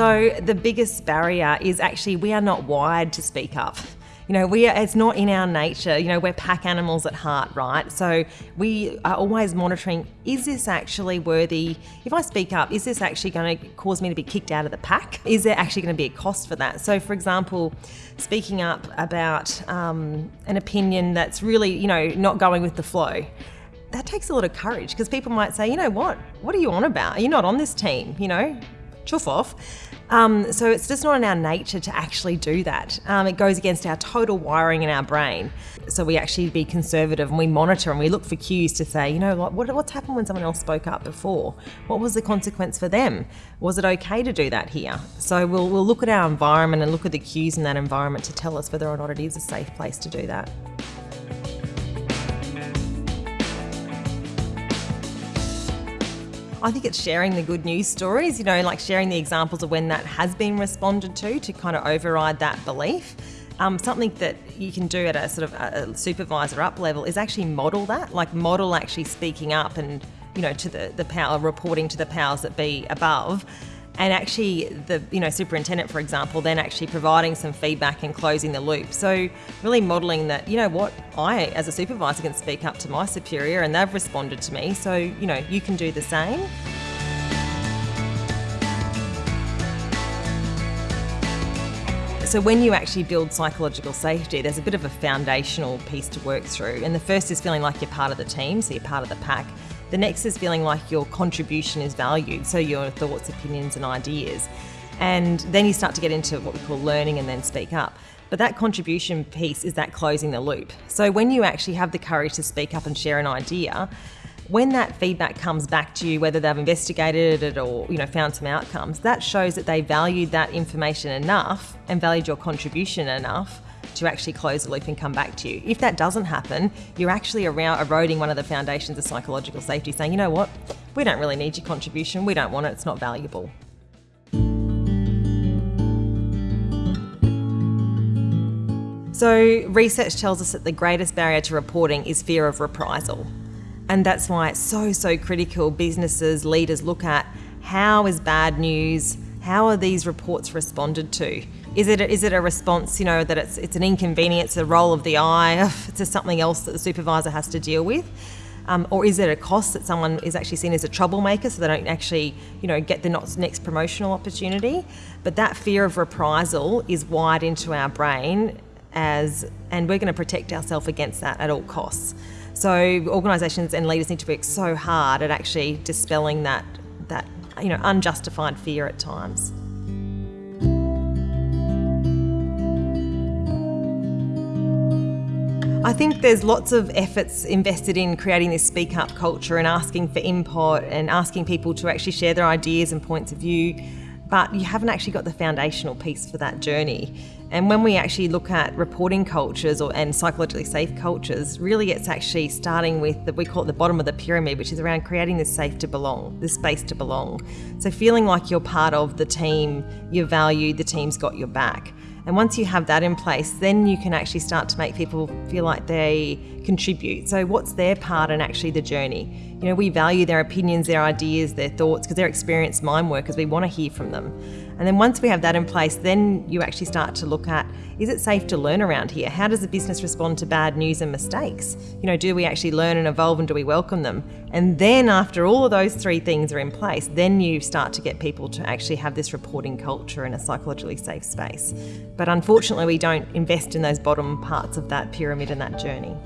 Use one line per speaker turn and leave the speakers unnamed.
So the biggest barrier is actually we are not wired to speak up. You know, we are, it's not in our nature. You know, we're pack animals at heart, right? So we are always monitoring: is this actually worthy? If I speak up, is this actually going to cause me to be kicked out of the pack? Is there actually going to be a cost for that? So, for example, speaking up about um, an opinion that's really, you know, not going with the flow that takes a lot of courage because people might say, you know what, what are you on about? You're not on this team, you know, chuff off. Um, so it's just not in our nature to actually do that. Um, it goes against our total wiring in our brain. So we actually be conservative and we monitor and we look for cues to say, you know, what, what's happened when someone else spoke up before? What was the consequence for them? Was it okay to do that here? So we'll, we'll look at our environment and look at the cues in that environment to tell us whether or not it is a safe place to do that. I think it's sharing the good news stories, you know, like sharing the examples of when that has been responded to to kind of override that belief. Um, something that you can do at a sort of a supervisor up level is actually model that, like model actually speaking up and, you know, to the, the power, reporting to the powers that be above and actually the you know superintendent for example then actually providing some feedback and closing the loop so really modeling that you know what i as a supervisor can speak up to my superior and they've responded to me so you know you can do the same So, when you actually build psychological safety, there's a bit of a foundational piece to work through. And the first is feeling like you're part of the team, so you're part of the pack. The next is feeling like your contribution is valued, so your thoughts, opinions, and ideas. And then you start to get into what we call learning and then speak up. But that contribution piece is that closing the loop. So when you actually have the courage to speak up and share an idea, when that feedback comes back to you, whether they've investigated it or you know found some outcomes, that shows that they valued that information enough and valued your contribution enough to actually close the loop and come back to you. If that doesn't happen, you're actually around eroding one of the foundations of psychological safety, saying, you know what, we don't really need your contribution, we don't want it, it's not valuable. So, research tells us that the greatest barrier to reporting is fear of reprisal. And that's why it's so, so critical businesses, leaders look at how is bad news, how are these reports responded to? Is it a, is it a response, you know, that it's it's an inconvenience, a roll of the eye, to something else that the supervisor has to deal with? Um, or is it a cost that someone is actually seen as a troublemaker so they don't actually, you know, get the next promotional opportunity? But that fear of reprisal is wired into our brain as, and we're going to protect ourselves against that at all costs. So organisations and leaders need to work so hard at actually dispelling that, that you know, unjustified fear at times. I think there's lots of efforts invested in creating this speak up culture and asking for input and asking people to actually share their ideas and points of view, but you haven't actually got the foundational piece for that journey. And when we actually look at reporting cultures or and psychologically safe cultures, really it's actually starting with the, we call it the bottom of the pyramid, which is around creating this safe to belong, this space to belong. So feeling like you're part of the team, you're valued, the team's got your back. And once you have that in place, then you can actually start to make people feel like they contribute. So, what's their part in actually the journey? You know, we value their opinions, their ideas, their thoughts, because they're experienced mind workers. We want to hear from them. And then once we have that in place, then you actually start to look at is it safe to learn around here? How does the business respond to bad news and mistakes? You know, do we actually learn and evolve and do we welcome them? And then after all of those three things are in place, then you start to get people to actually have this reporting culture in a psychologically safe space. But unfortunately, we don't invest in those bottom parts of that pyramid and that journey.